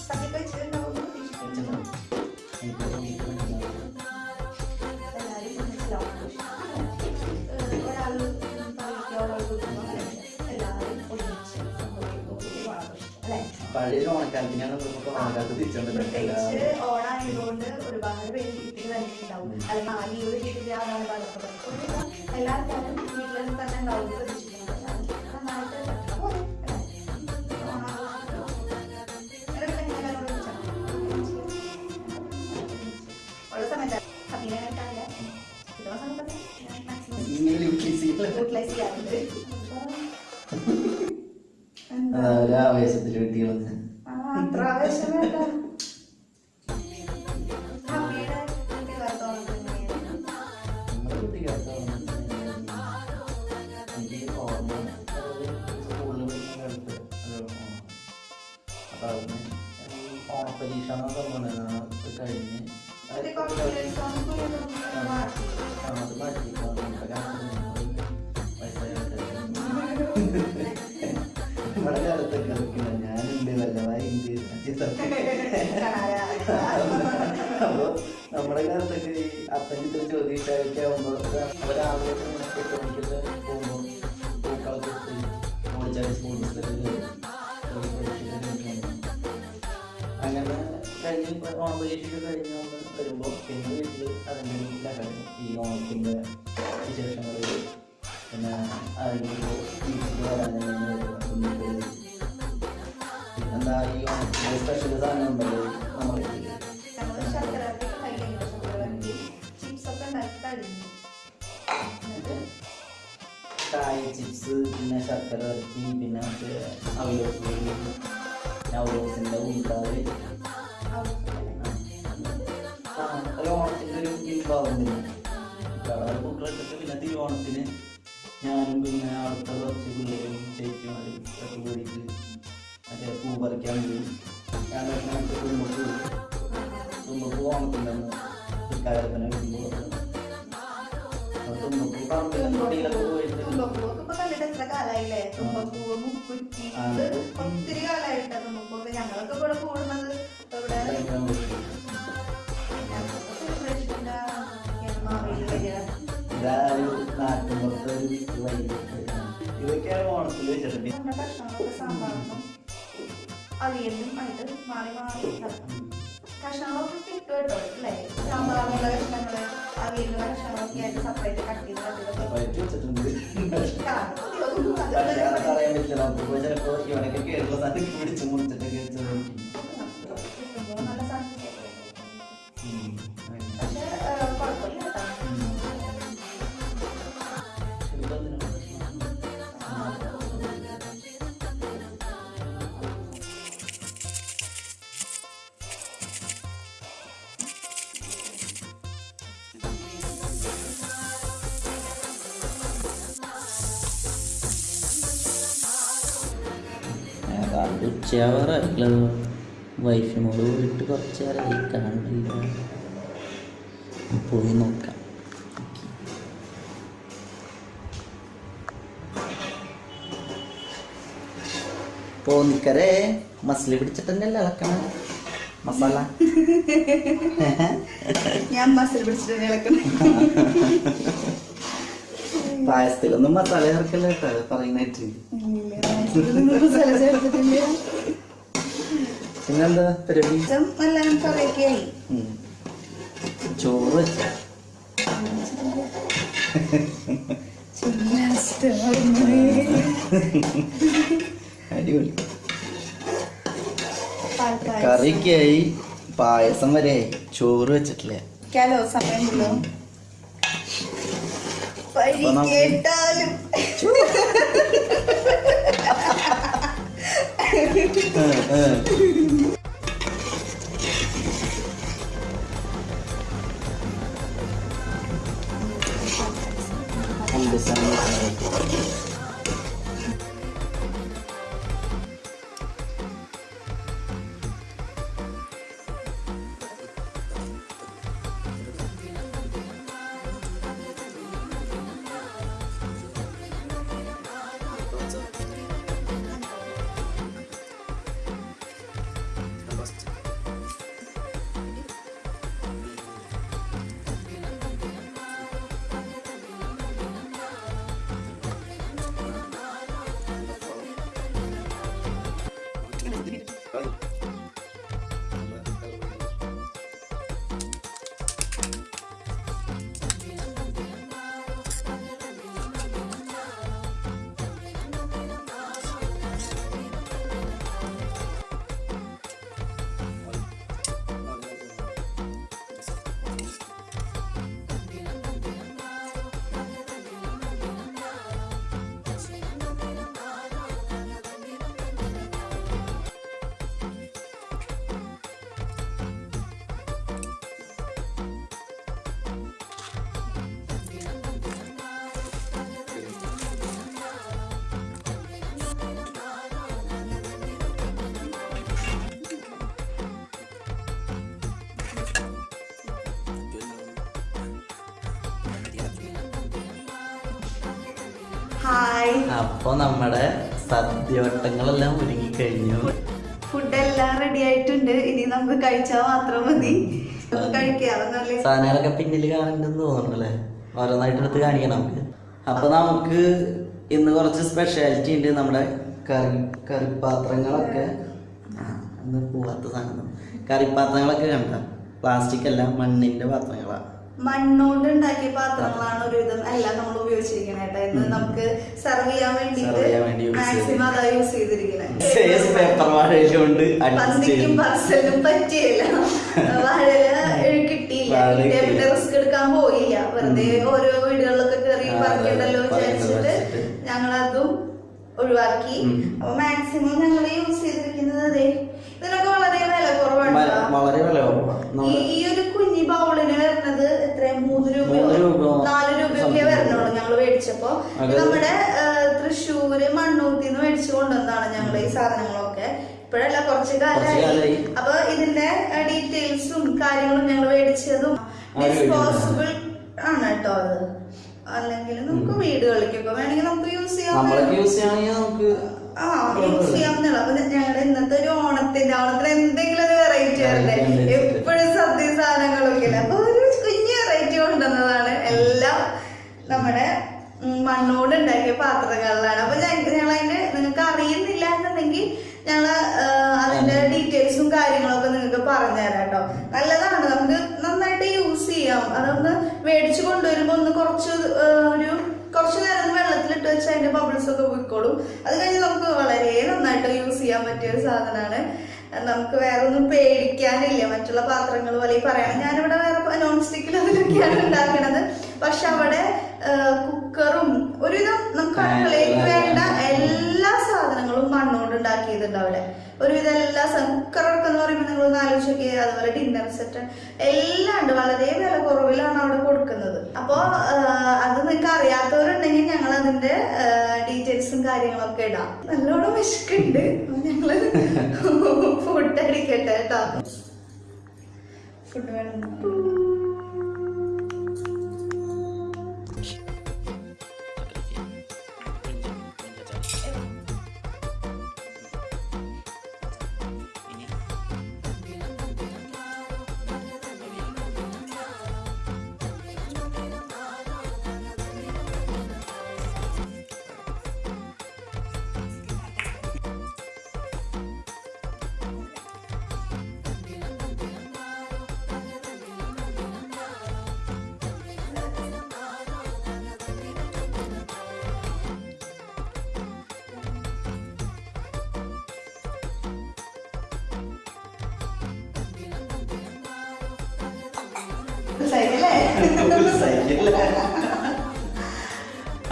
സദ്യ കഴിച്ചിട്ടുണ്ടാവുമെന്ന് പ്രതീക്ഷിക്കുന്നു എല്ലാവരും മനസ്സിലാവും ഒരാൾ എല്ലാവരും ഒരുമിച്ച് അല്ലേ പഴയ ഓണക്കാലത്തിനാണ് ഓണക്കാലത്ത് തിരിച്ചുകൊണ്ട് ഓണായതുകൊണ്ട് ഒരുപാട് പേര് വീട്ടിൽ തന്നെ ഉണ്ടാവും അല്ലെങ്കിൽ ആ ലീവ് കിട്ടിയ എല്ലാവരും വീട്ടിൽ തന്നെ ഉണ്ടാവും അതാ ഒരു ആവേശത്തിൽ വെട്ടി വന്ന് ആ, അത്ര ആവേശം വേണ്ട. ഉണ്ട് അച്ഛത്തൊക്കെ അപ്പൊ നമ്മുടെ കാലത്തൊക്കെ ഈ അപ്പന്റെ ജ്യോതിഷായൊക്കെ ആകുമ്പോൾ അവരാവിലെ എട്ട് മണിക്കൊക്കെ പോകുമ്പോൾ പൂക്കളൊക്കെ ഓടിച്ചാൽ സ്കൂൾ അങ്ങനെ കഴിഞ്ഞ് ഓണം പരീക്ഷയൊക്കെ കഴിഞ്ഞ് നമ്മൾ വരുമ്പോൾ പിന്നെ വീട്ടിൽ അതിന്റെ ഈ ഓണത്തിന്റെ വിശേഷങ്ങൾ പിന്നെ അതിന്റെ വരാനെങ്കിൽ എന്താ ഈ സ്പെഷ്യൽ സാധനം ഉണ്ടല്ലോ നമ്മൾ വരട്ടി ചിപ്സ് പിന്നെ ശർക്കര ഇറച്ചി പിന്നെ മറ്റേ അവലോസ് അവലോസിന്റെ ഉൾക്കാവ് ഒരു ഓണത്തിന്റെ ഒരു തന്നെ കുട്ടികളൊക്കെ പിന്നെ തിരുവോണത്തിന് ഞാനും പിന്നെ അടുത്ത കുറച്ച് പിള്ളേരും ചേച്ചിമാരും ഒക്കെ കൂടിയിട്ട് മറ്റേ പൂ പറിക്കാൻ പോയി ഞാനൊക്കെ മറ്റേ തുമ്പക്ക് തുമ്പക്ക് ഓണത്തിന്റെ അന്ന് ഇക്കാലത്തിന് വരുമ്പോൾ തുമ്പക്ക് പറമ്പിലൊക്കെ തൊടിയിലൊക്കെ പോയിട്ട് ഒത്തിരി കാലായിട്ട് തുമ്പപ്പൂവൊക്കെ ഞങ്ങളൊക്കെ ഇവിടെ കൂടുന്നത് ഇവിടെ ഭയങ്കര ഞങ്ങൾക്ക് സെലിബ്രേഷന്റെ മാവേലി വരിക. ഇതാ ഒരു നാട്ടിൻപുറത്തെ ഒരു വൈകി ഇതൊക്കെയാണ് ഓണത്തിൽ വെച്ചിട്ടുണ്ട് അവിയലിനും ആയിട്ട് മാറി മാറി ഇതാക്കും. കഷ്ണങ്ങളൊക്കെ കിട്ടും കേട്ടോ അല്ലേ? സാമ്പാറിനുള്ള കഷ്ണങ്ങൾ അവിയലിനുള്ള കഷ്ണങ്ങളൊക്കെ ആയിട്ട് സെപ്പറേറ്റ് കട്ട് ചെയ്ത് കട്ട് ചെയ്ത് ഉച്ചയാവാറായിട്ടുള്ളത് വൈഫിനോട് പോയിട്ട് കുറച്ച് നേരമായി കാണില്ല പോയി നോക്കാം. പോന്നിക്കരേ മസിൽ പിടിച്ചിട്ടല്ലേ ഇളക്കണ മസാല? ഞാൻ മസിൽ പിടിച്ചിട്ട് ഇളക്കണം പായസത്തിലൊന്നും മസാല ചേർക്കല്ല കേട്ടോ? പറയുന്നായിട്ട് പിന്നെന്താ പരിപാടി? ചോറ് വെച്ച? അടിപൊളി. കറിക്കായി പായസം വരെ ചോറ് വെച്ചിട്ടില്ല? ക്കാലോ സമയമുള്ളൂ ഹായ്. അപ്പൊ നമ്മുടെ സദ്യവട്ടങ്ങളെല്ലാം ഒരുങ്ങി കഴിഞ്ഞു ഫുഡെല്ലാം റെഡി ആയിട്ടുണ്ട്. ഇനി നമുക്ക് കഴിച്ചാൽ മാത്രം മതി. സാധനങ്ങളൊക്കെ പിന്നിൽ കാണുന്നുണ്ടെന്ന് തോന്നുന്നുണ്ടല്ലേ? ഓരോന്നായിട്ട് എടുത്ത് കാണിക്കണം നമുക്ക്. അപ്പൊ നമുക്ക് ഇന്ന് കുറച്ച് സ്പെഷ്യാലിറ്റി ഉണ്ട് നമ്മുടെ കറി കറിപ്പാത്രങ്ങളൊക്കെ ഇന്ന് പോവാത്ത സാധനം. കറിപ്പാത്രങ്ങളൊക്കെ കണ്ട. പ്ലാസ്റ്റിക് അല്ല മണ്ണിന്റെ പാത്രങ്ങളാ. മണ്ണുകൊണ്ട് ഉണ്ടാക്കിയ പാത്രങ്ങളാണ് ഒരുവിധം എല്ലാം നമ്മൾ ഉപയോഗിച്ചിരിക്കുന്നത് കേട്ടോ. ഇന്ന് നമുക്ക് സെർവ് ചെയ്യാൻ വേണ്ടിട്ട് മാക്സിമം അതാ യൂസ് ചെയ്തിരിക്കുന്നത് പന്തിക്കും ചെയ്തു പറസലിനും പറ്റിയില്ല. വാഴല കിട്ടിയില്ല. വാഴ പിന്നെ. റിസ്ക് എടുക്കാൻ പോയില്ല. വെറുതെ ഓരോ വീടുകളിലൊക്കെ കയറി പറിക്കണ്ടല്ലോ. വിചാരിച്ചിട്ട് ഞങ്ങളതും ഒഴിവാക്കി. അപ്പൊ മാക്സിമം ഞങ്ങൾ യൂസ് ചെയ്തിരിക്കുന്നത് അതെ ഇതിനൊക്കെ വളരെ വില കുറവാണ് വളരെ വില കുറവാണ് ഈ നമ്മൾ ഈ ബൗളിന് വരുന്നത് എത്ര മൂന്ന് രൂപയോ? നാല് രൂപയൊക്കെ. വരണുള്ളൂ ഞങ്ങൾ മേടിച്ചപ്പോ. നമ്മുടെ തൃശ്ശൂര് മണ്ണൂത്തിന്ന് മേടിച്ചു കൊണ്ടുവന്നതാണ് ഞങ്ങൾ ഈ സാധനങ്ങളൊക്കെ. ഇപ്പോഴല്ല കുറച്ച് കാലമായി. അപ്പൊ ഇതിന്റെ ഡീറ്റെയിൽസും കാര്യങ്ങളും ഞങ്ങൾ മേടിച്ചതും ഡിസ്പോസിബിൾ ആണ് കേട്ടോ അത്. അല്ലെങ്കിൽ നമുക്ക് വീടുകളിലേക്കൊക്കെ വേണമെങ്കിൽ നമുക്ക് യൂസ് ചെയ്യാം. ആ യൂസ് ചെയ്യാവുന്നതാണ്. അപ്പൊ ഞങ്ങളുടെ ഇന്നത്തെ ഒരു ഓണത്തിന്റെ ഓണത്തിന് എന്തെങ്കിലും ഒരു വെറൈറ്റി വരണ്ടേ നമ്മുടെ മണ്ണോട് ഉണ്ടാക്കിയ പാത്രങ്ങളിലാണ്. അപ്പൊ ഞങ്ങൾ അതിന്റെ നിങ്ങൾക്ക് അറിയുന്നില്ല എന്നുണ്ടെങ്കിൽ ഞങ്ങൾ അതിന്റെ ഡീറ്റെയിൽസും കാര്യങ്ങളൊക്കെ നിങ്ങൾക്ക് പറഞ്ഞുതരാം കേട്ടോ നല്ലതാണ്. നമുക്ക് നന്നായിട്ട് യൂസ് ചെയ്യാം. അതൊന്ന് മേടിച്ചു കൊണ്ടുവരുമ്പോ ഒന്ന് കുറച്ച് ഒരു കുറച്ച് നേരം വെള്ളത്തിലിട്ട് വെച്ച് അതിന്റെ ബബിൾസ് ഒക്കെ പോയിക്കോളും. അത് കഴിഞ്ഞ് നമുക്ക് വളരെ നന്നായിട്ട് യൂസ് ചെയ്യാൻ പറ്റിയ ഒരു സാധനമാണ്. നമുക്ക് വേറെ ഒന്നും പേടിക്കാനില്ല. മറ്റുള്ള പാത്രങ്ങൾ പോലെ പറയാം ഞാനിവിടെ വേറെ നോൺ സ്റ്റിക്കിൽ അതിലൊക്കെയാണ് ഉണ്ടാക്കുന്നത് പക്ഷെ അവിടെ കുക്കറും ഒരുവിധം നമുക്ക് അടുക്കളയിലേക്ക് വേണ്ട എല്ലാ സാധനങ്ങളും മണ്ണുകൊണ്ട് ഉണ്ടാക്കിയതുണ്ട് അവിടെ. ഒരുവിധം എല്ലാ കുക്കറൊക്കെ എന്ന് പറയുമ്പോൾ നിങ്ങൾ ഒന്ന് ആലോചിച്ചൊക്കെ അതുപോലെ ഡിന്നർ സെറ്റ് എല്ലാം ഉണ്ട്. വളരെ വില കുറവിലാണ് അവിടെ കൊടുക്കുന്നത്. അപ്പോൾ അത് നിങ്ങൾക്ക് അറിയാത്തവരുണ്ടെങ്കിൽ ഞങ്ങൾ അതിന്റെ ഡീറ്റെയിൽസും കാര്യങ്ങളൊക്കെ ഇടാം. നല്ലോണം വിശക്കുണ്ട് ഞങ്ങൾ ഫുഡ് അടിക്കട്ടെ കേട്ടോ. ഫുഡ് വേണം.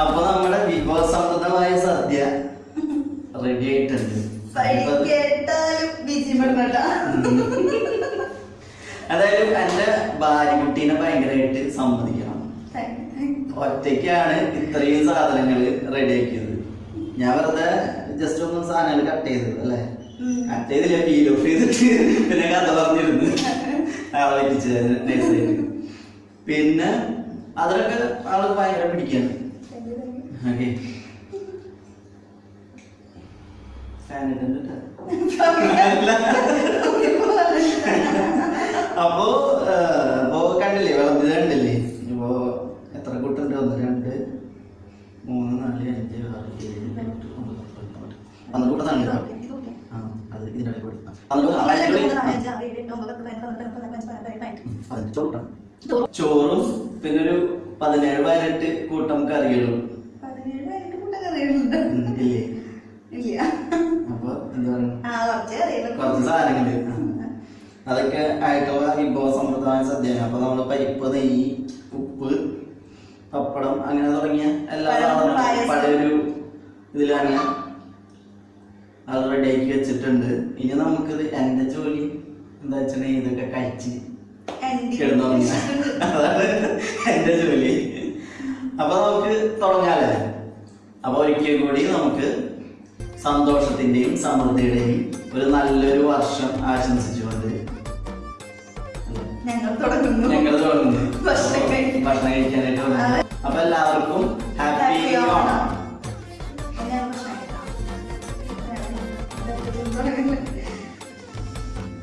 അപ്പൊ നമ്മുടെ വിഭവസമൃദ്ധമായ സദ്യ റെഡി ആയിട്ടുണ്ട്. അതായത് എന്റെ ഭാര്യകുട്ടീനെ ഭയങ്കരമായിട്ട് സമ്മതിക്കണം. ഒറ്റയ്ക്കാണ് ഇത്രയും സാധനങ്ങൾ റെഡിയാക്കിയത് ഞാൻ വെറുതെ ജസ്റ്റ് ഒന്ന് സാധനങ്ങൾ കട്ട് ചെയ്തത് അല്ലേ? കട്ട് ചെയ്തില്ല ഫീൽ ഓഫ് ചെയ്തിട്ട്. പിന്നെ കഥ പറഞ്ഞിരുന്നു. ആളെ പറ്റിച്ചത് നൈസായിട്ട് പിന്നെ അതിലൊക്കെ ആൾ ഭയങ്കര പിടിക്കാണ് ഓക്കെ ഫാൻ ഇടയിൽ പതിനഞ്ച് ചോറും പിന്നെ ഒരു പതിനേഴ് പതിനെട്ട് കൂട്ടം കറികളും കുറച്ച് സാധനങ്ങൾ അതൊക്കെ ആയിട്ടുള്ള വിഭവ സമ്പ്രദായം സദ്യയാണ്. അപ്പൊ നമ്മൾ പരിപ്പ് നെയ്യ് ഉപ്പ് പപ്പടം അങ്ങനെ തുടങ്ങിയ എല്ലാ സാധനങ്ങളും. പഴയൊരു ഇതിലാണ് അത് റെഡിയാക്കി വെച്ചിട്ടുണ്ട്. ഇനി നമുക്കിത് എന്റെ ജോലി എന്താ വെച്ചിട്ടുണ്ടെങ്കിൽ ഇതൊക്കെ കഴിച്ച് അതാണ് എന്റെ ജോലി. അപ്പൊ നമുക്ക് തുടങ്ങാല്ലേ അപ്പൊ ഒരിക്കൽ കൂടി നമുക്ക് സന്തോഷത്തിന്റെയും സമൃദ്ധിയുടെയും ഒരു നല്ലൊരു വർഷം ആശംസിച്ചുകൊണ്ട്? ഞങ്ങൾ തുടങ്ങുന്നു. ഞങ്ങൾ തുടങ്ങുന്നു. ഭക്ഷണം കഴിക്കാനായിട്ട് തുടങ്ങുന്നു. അപ്പൊ എല്ലാവർക്കും ഹാപ്പി ഓണം ഓണം.